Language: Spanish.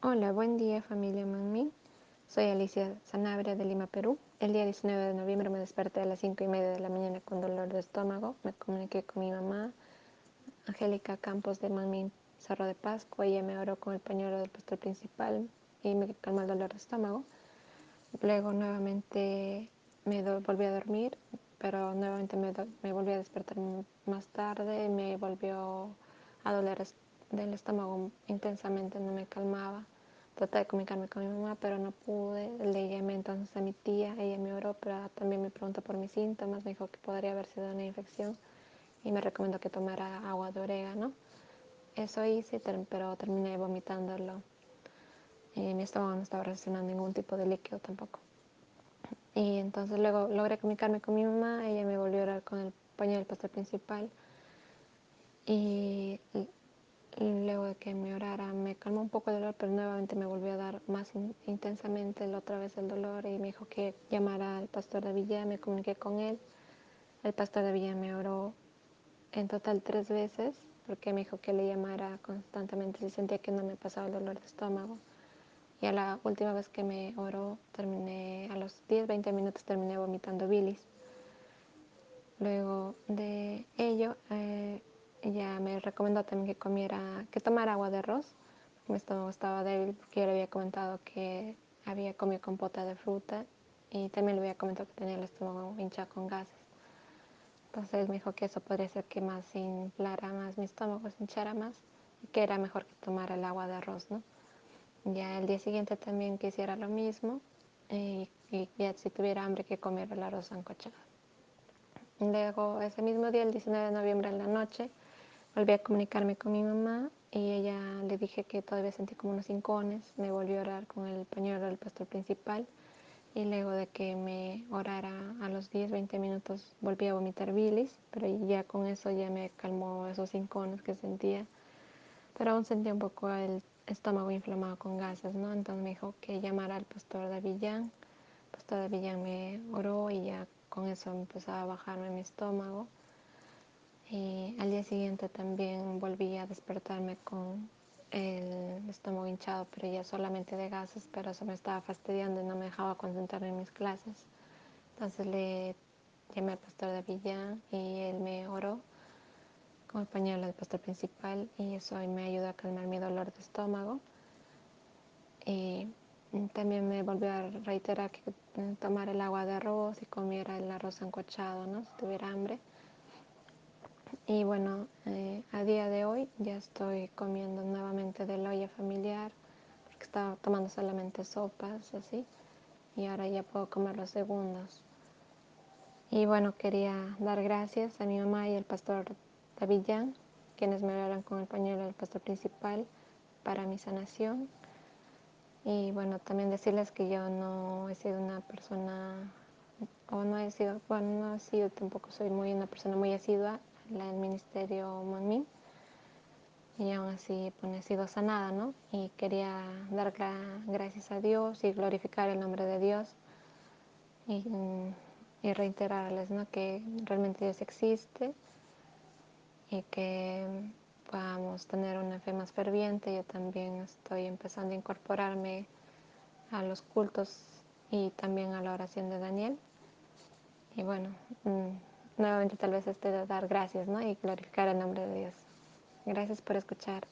Hola, buen día familia Manmin. Soy Alicia Sanabria de Lima, Perú. El día 19 de noviembre me desperté a las 5 y media de la mañana con dolor de estómago. Me comuniqué con mi mamá, Angélica Campos de Manmin, Cerro de Pascua. Ella me oró con el pañuelo del pastor principal y me calmó el dolor de estómago. Luego nuevamente me volví a dormir, pero nuevamente me, me volví a despertar más tarde y me volvió a doler del estómago intensamente, no me calmaba. Traté de comunicarme con mi mamá, pero no pude. Le llamé entonces a mi tía, ella me oró, pero también me preguntó por mis síntomas, me dijo que podría haber sido una infección y me recomendó que tomara agua de orégano. Eso hice, pero terminé vomitándolo. Y mi estómago no estaba reaccionando ningún tipo de líquido tampoco. Y entonces luego logré comunicarme con mi mamá, ella me volvió a orar con el paño del pastor principal. Y de que me orara me calmó un poco el dolor, pero nuevamente me volvió a dar más intensamente la otra vez el dolor y me dijo que llamara al pastor de Villa, me comuniqué con él. El pastor de Villa me oró en total tres veces porque me dijo que le llamara constantemente si sentía que no me pasaba el dolor de estómago. Y a la última vez que me oró, terminé, a los 10, 20 minutos terminé vomitando bilis. Luego de ello, eh, ella me recomendó también que comiera, que tomara agua de arroz. Mi estómago estaba débil porque yo le había comentado que había comido compota de fruta y también le había comentado que tenía el estómago hinchado con gases. Entonces me dijo que eso podría ser que más inflara más mi estómago, se hinchara más y que era mejor que tomara el agua de arroz, ¿no? Ya el día siguiente también que hiciera lo mismo y, y ya si tuviera hambre que comiera el arroz sancochado. Luego ese mismo día, el 19 de noviembre en la noche, Volví a comunicarme con mi mamá y ella le dije que todavía sentí como unos hincones. Me volvió a orar con el pañuelo del pastor principal y luego de que me orara a los 10, 20 minutos volví a vomitar bilis, pero ya con eso ya me calmó esos hincones que sentía. Pero aún sentía un poco el estómago inflamado con gases, ¿no? Entonces me dijo que llamara al pastor de Villán. El pastor de Villán me oró y ya con eso empezaba a bajarme mi estómago. Y al día siguiente también volví a despertarme con el estómago hinchado, pero ya solamente de gases, pero eso me estaba fastidiando y no me dejaba concentrarme en mis clases. Entonces le llamé al pastor de Villa y él me oró con el pañuelo del pastor principal y eso me ayudó a calmar mi dolor de estómago. Y también me volvió a reiterar que tomara el agua de arroz y comiera el arroz sancochado, ¿no? Si tuviera hambre. Y bueno, eh, a día de hoy ya estoy comiendo nuevamente de la olla familiar, porque estaba tomando solamente sopas, así, y ahora ya puedo comer los segundos. Y bueno, quería dar gracias a mi mamá y al pastor David Jan, quienes me oraron con el pañuelo del pastor principal para mi sanación. Y bueno, también decirles que yo no he sido una persona, o no he sido, bueno, no he sido, tampoco soy muy una persona muy asidua el ministerio Monmin y aún así pues, he sido sanada, ¿no? Y quería dar gracias a Dios y glorificar el nombre de Dios y, y reiterarles, ¿no? Que realmente Dios existe y que podamos tener una fe más ferviente. Yo también estoy empezando a incorporarme a los cultos y también a la oración de Daniel. Y bueno, mm, nuevamente tal vez este de dar gracias ¿no? y glorificar el nombre de Dios. Gracias por escuchar.